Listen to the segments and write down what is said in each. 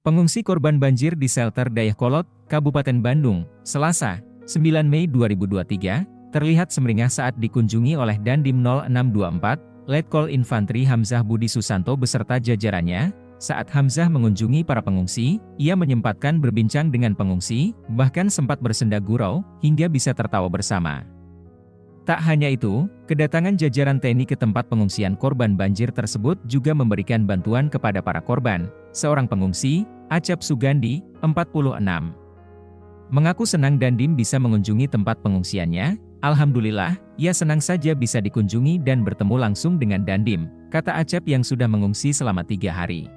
Pengungsi korban banjir di shelter Dayakolot, Kabupaten Bandung, Selasa, 9 Mei 2023, terlihat semeringah saat dikunjungi oleh Dandim 0624, Letkol Infantri Hamzah Budi Susanto beserta jajarannya. Saat Hamzah mengunjungi para pengungsi, ia menyempatkan berbincang dengan pengungsi, bahkan sempat bersenda gurau, hingga bisa tertawa bersama. Tak hanya itu, kedatangan jajaran TNI ke tempat pengungsian korban banjir tersebut juga memberikan bantuan kepada para korban, seorang pengungsi, Acap Sugandi, 46. Mengaku senang Dandim bisa mengunjungi tempat pengungsiannya, Alhamdulillah, ia senang saja bisa dikunjungi dan bertemu langsung dengan Dandim, kata Acap yang sudah mengungsi selama tiga hari.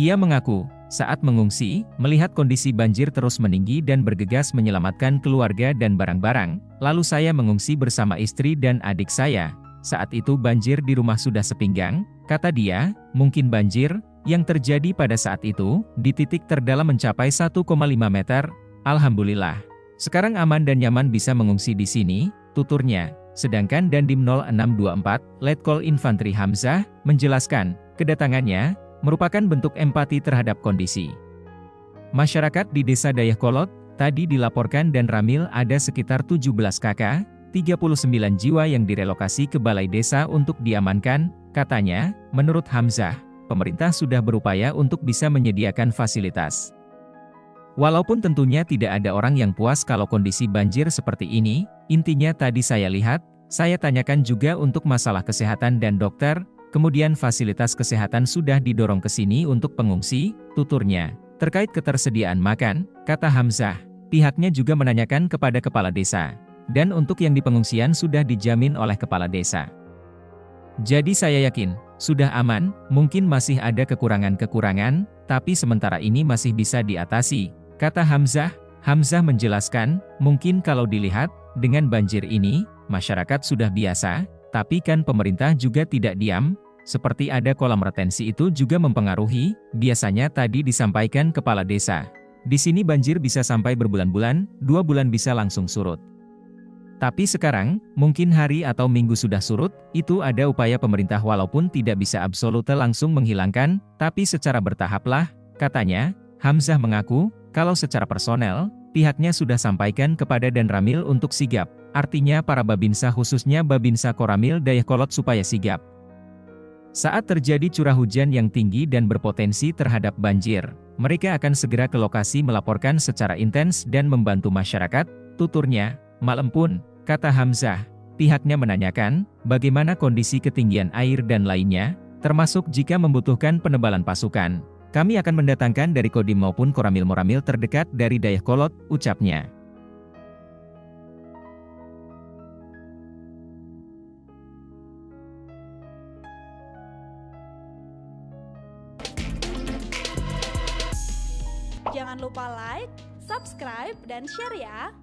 Ia mengaku, saat mengungsi, melihat kondisi banjir terus meninggi dan bergegas menyelamatkan keluarga dan barang-barang, lalu saya mengungsi bersama istri dan adik saya. Saat itu banjir di rumah sudah sepinggang, kata dia, mungkin banjir, yang terjadi pada saat itu, di titik terdalam mencapai 1,5 meter, Alhamdulillah. Sekarang aman dan nyaman bisa mengungsi di sini, tuturnya. Sedangkan Dandim 0624, Letkol Infantri Hamzah, menjelaskan, kedatangannya, merupakan bentuk empati terhadap kondisi. Masyarakat di desa Dayakolot, tadi dilaporkan dan Ramil ada sekitar 17 kakak, 39 jiwa yang direlokasi ke balai desa untuk diamankan, katanya, menurut Hamzah, pemerintah sudah berupaya untuk bisa menyediakan fasilitas. Walaupun tentunya tidak ada orang yang puas kalau kondisi banjir seperti ini, intinya tadi saya lihat, saya tanyakan juga untuk masalah kesehatan dan dokter, kemudian fasilitas kesehatan sudah didorong ke sini untuk pengungsi, tuturnya. Terkait ketersediaan makan, kata Hamzah, pihaknya juga menanyakan kepada kepala desa. Dan untuk yang di pengungsian sudah dijamin oleh kepala desa. Jadi saya yakin, sudah aman, mungkin masih ada kekurangan-kekurangan, tapi sementara ini masih bisa diatasi, kata Hamzah. Hamzah menjelaskan, mungkin kalau dilihat, dengan banjir ini, masyarakat sudah biasa, tapi kan pemerintah juga tidak diam, seperti ada kolam retensi itu juga mempengaruhi, biasanya tadi disampaikan kepala desa. Di sini banjir bisa sampai berbulan-bulan, dua bulan bisa langsung surut. Tapi sekarang, mungkin hari atau minggu sudah surut, itu ada upaya pemerintah walaupun tidak bisa absolute langsung menghilangkan, tapi secara bertahaplah, katanya, Hamzah mengaku, kalau secara personel, pihaknya sudah sampaikan kepada Dan Ramil untuk sigap, artinya para Babinsa khususnya Babinsa Koramil Dayakolot supaya sigap. Saat terjadi curah hujan yang tinggi dan berpotensi terhadap banjir, mereka akan segera ke lokasi melaporkan secara intens dan membantu masyarakat, tuturnya, malam pun, Kata Hamzah, pihaknya menanyakan, bagaimana kondisi ketinggian air dan lainnya, termasuk jika membutuhkan penebalan pasukan. Kami akan mendatangkan dari Kodim maupun Koramil-Moramil terdekat dari Kolot, ucapnya. Jangan lupa like, subscribe, dan share ya!